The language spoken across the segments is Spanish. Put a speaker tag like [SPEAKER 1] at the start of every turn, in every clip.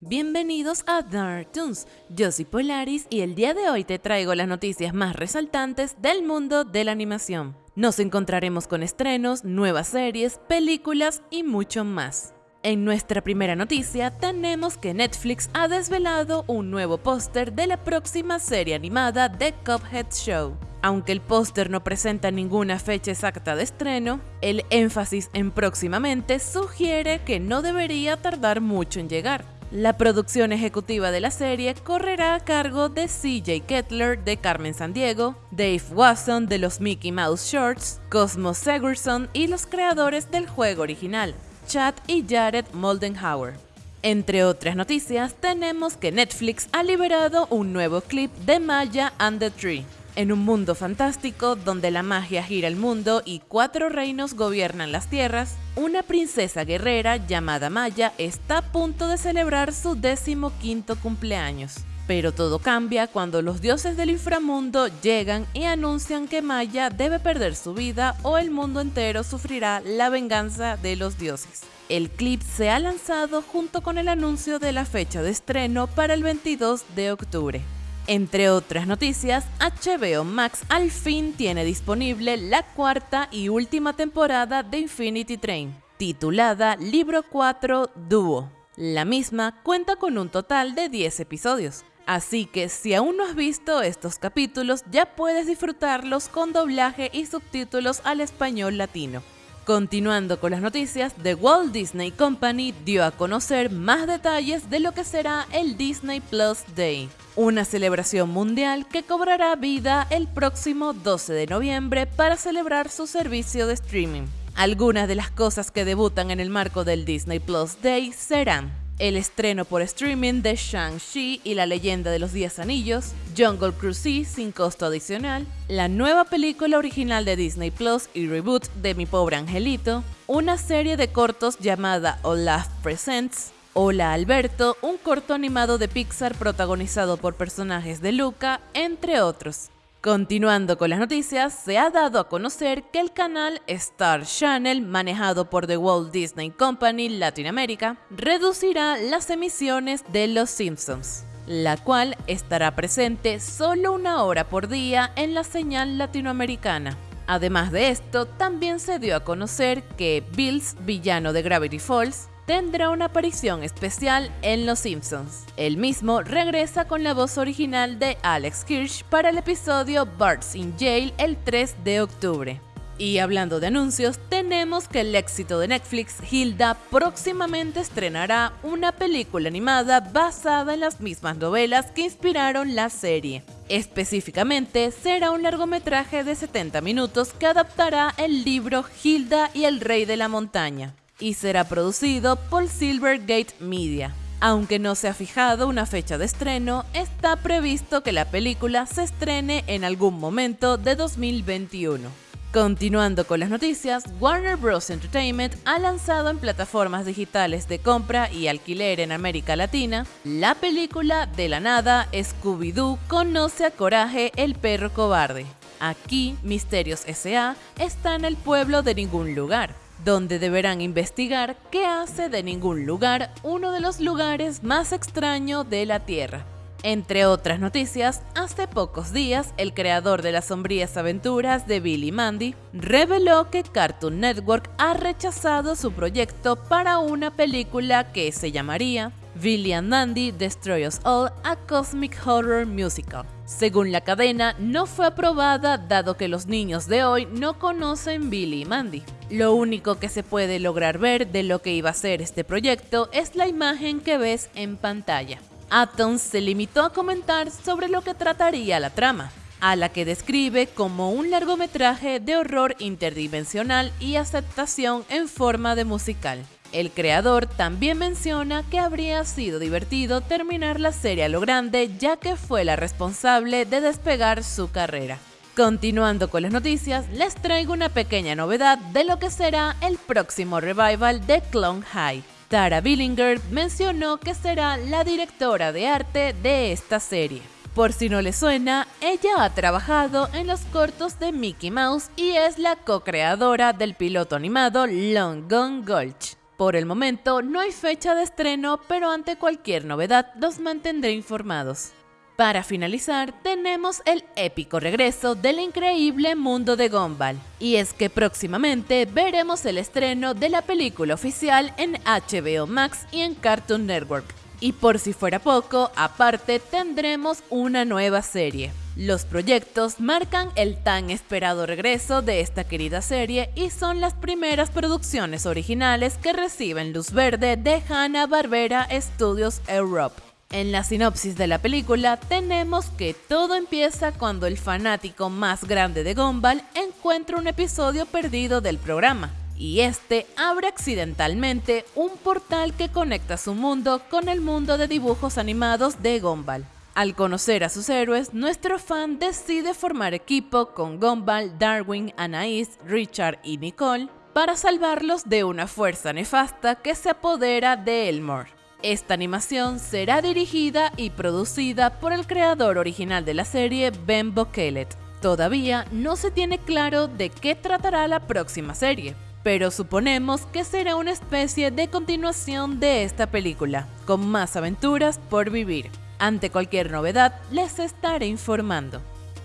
[SPEAKER 1] Bienvenidos a Dark Toons, yo soy Polaris y el día de hoy te traigo las noticias más resaltantes del mundo de la animación. Nos encontraremos con estrenos, nuevas series, películas y mucho más. En nuestra primera noticia tenemos que Netflix ha desvelado un nuevo póster de la próxima serie animada The Cuphead Show. Aunque el póster no presenta ninguna fecha exacta de estreno, el énfasis en próximamente sugiere que no debería tardar mucho en llegar. La producción ejecutiva de la serie correrá a cargo de CJ Kettler de Carmen Sandiego, Dave Wasson de los Mickey Mouse Shorts, Cosmo Segerson y los creadores del juego original, Chad y Jared Moldenhauer. Entre otras noticias, tenemos que Netflix ha liberado un nuevo clip de Maya and the Tree, en un mundo fantástico donde la magia gira el mundo y cuatro reinos gobiernan las tierras, una princesa guerrera llamada Maya está a punto de celebrar su décimo quinto cumpleaños. Pero todo cambia cuando los dioses del inframundo llegan y anuncian que Maya debe perder su vida o el mundo entero sufrirá la venganza de los dioses. El clip se ha lanzado junto con el anuncio de la fecha de estreno para el 22 de octubre. Entre otras noticias, HBO Max al fin tiene disponible la cuarta y última temporada de Infinity Train, titulada Libro 4 Duo. La misma cuenta con un total de 10 episodios, así que si aún no has visto estos capítulos ya puedes disfrutarlos con doblaje y subtítulos al español latino. Continuando con las noticias, The Walt Disney Company dio a conocer más detalles de lo que será el Disney Plus Day, una celebración mundial que cobrará vida el próximo 12 de noviembre para celebrar su servicio de streaming. Algunas de las cosas que debutan en el marco del Disney Plus Day serán el estreno por streaming de Shang-Chi y la leyenda de los Diez Anillos, Jungle Cruise sin costo adicional, la nueva película original de Disney Plus y reboot de Mi Pobre Angelito, una serie de cortos llamada Olaf Presents, Hola Alberto, un corto animado de Pixar protagonizado por personajes de Luca, entre otros. Continuando con las noticias, se ha dado a conocer que el canal Star Channel, manejado por The Walt Disney Company Latinoamérica, reducirá las emisiones de Los Simpsons, la cual estará presente solo una hora por día en la señal latinoamericana. Además de esto, también se dio a conocer que Bills, villano de Gravity Falls, tendrá una aparición especial en Los Simpsons. El mismo regresa con la voz original de Alex Kirsch para el episodio Bart's in Jail el 3 de octubre. Y hablando de anuncios, tenemos que el éxito de Netflix, Hilda, próximamente estrenará una película animada basada en las mismas novelas que inspiraron la serie. Específicamente, será un largometraje de 70 minutos que adaptará el libro Hilda y el Rey de la Montaña y será producido por Silvergate Media. Aunque no se ha fijado una fecha de estreno, está previsto que la película se estrene en algún momento de 2021. Continuando con las noticias, Warner Bros. Entertainment ha lanzado en plataformas digitales de compra y alquiler en América Latina la película De la Nada, Scooby-Doo conoce a Coraje, el perro cobarde. Aquí, Misterios S.A. está en el pueblo de ningún lugar, donde deberán investigar qué hace de ningún lugar uno de los lugares más extraños de la Tierra. Entre otras noticias, hace pocos días el creador de las sombrías aventuras de Billy Mandy reveló que Cartoon Network ha rechazado su proyecto para una película que se llamaría Billy and Mandy Destroy Us All, a Cosmic Horror Musical. Según la cadena, no fue aprobada dado que los niños de hoy no conocen Billy y Mandy. Lo único que se puede lograr ver de lo que iba a ser este proyecto es la imagen que ves en pantalla. Atoms se limitó a comentar sobre lo que trataría la trama, a la que describe como un largometraje de horror interdimensional y aceptación en forma de musical. El creador también menciona que habría sido divertido terminar la serie a lo grande ya que fue la responsable de despegar su carrera. Continuando con las noticias, les traigo una pequeña novedad de lo que será el próximo revival de Clone High. Tara Billinger mencionó que será la directora de arte de esta serie. Por si no le suena, ella ha trabajado en los cortos de Mickey Mouse y es la co-creadora del piloto animado Long Gone Gulch. Por el momento no hay fecha de estreno, pero ante cualquier novedad los mantendré informados. Para finalizar, tenemos el épico regreso del increíble mundo de Gumball. Y es que próximamente veremos el estreno de la película oficial en HBO Max y en Cartoon Network. Y por si fuera poco, aparte tendremos una nueva serie. Los proyectos marcan el tan esperado regreso de esta querida serie y son las primeras producciones originales que reciben luz verde de Hanna-Barbera Studios Europe. En la sinopsis de la película tenemos que todo empieza cuando el fanático más grande de Gumball encuentra un episodio perdido del programa, y este abre accidentalmente un portal que conecta su mundo con el mundo de dibujos animados de Gumball. Al conocer a sus héroes, nuestro fan decide formar equipo con Gumball, Darwin, Anais, Richard y Nicole para salvarlos de una fuerza nefasta que se apodera de Elmore. Esta animación será dirigida y producida por el creador original de la serie, Ben Bokelet. Todavía no se tiene claro de qué tratará la próxima serie, pero suponemos que será una especie de continuación de esta película, con más aventuras por vivir. Ante cualquier novedad, les estaré informando.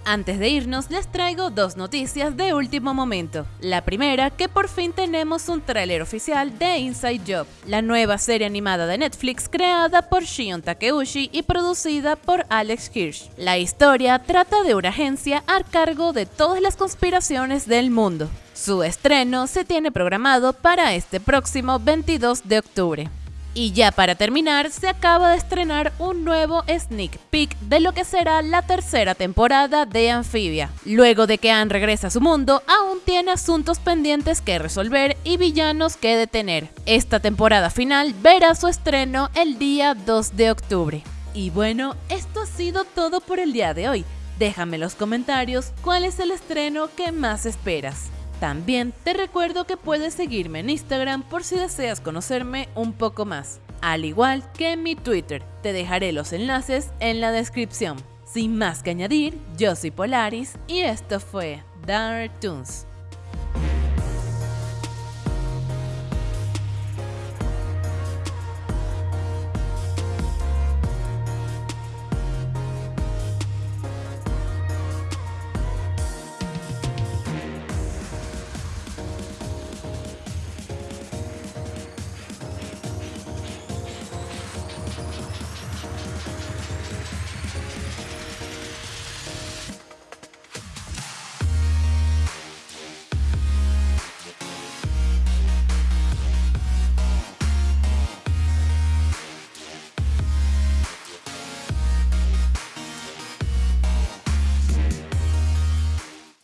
[SPEAKER 1] Antes de irnos, les traigo dos noticias de último momento. La primera, que por fin tenemos un tráiler oficial de Inside Job, la nueva serie animada de Netflix creada por Shion Takeuchi y producida por Alex Hirsch. La historia trata de una agencia a cargo de todas las conspiraciones del mundo. Su estreno se tiene programado para este próximo 22 de octubre. Y ya para terminar, se acaba de estrenar un nuevo sneak peek de lo que será la tercera temporada de Amphibia. Luego de que Anne regresa a su mundo, aún tiene asuntos pendientes que resolver y villanos que detener. Esta temporada final verá su estreno el día 2 de octubre. Y bueno, esto ha sido todo por el día de hoy. Déjame en los comentarios cuál es el estreno que más esperas. También te recuerdo que puedes seguirme en Instagram por si deseas conocerme un poco más, al igual que en mi Twitter. Te dejaré los enlaces en la descripción. Sin más que añadir, yo soy Polaris y esto fue Dark Toons.